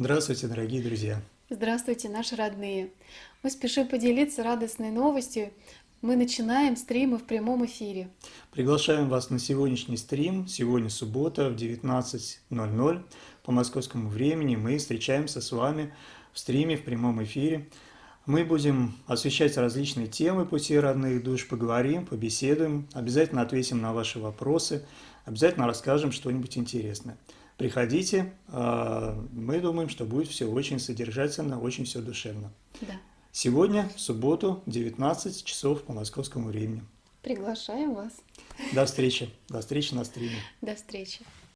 Здравствуйте, дорогие друзья! Здравствуйте, наши родные! Мы спешим поделиться радостной новостью. Мы начинаем стримы в прямом эфире. Приглашаем вас на сегодняшний стрим. Сегодня суббота в 19.00 по московскому времени. Мы встречаемся с вами в стриме в прямом эфире. Мы будем освещать различные темы пути родных душ, поговорим, побеседуем, обязательно ответим на ваши вопросы, обязательно расскажем что-нибудь интересное. Приходите, а, мы думаем, что будет все очень содержательно, очень все душевно. Да. Сегодня, в субботу, 19 часов по московскому времени. Приглашаем вас. До встречи. До встречи на стриме. До встречи.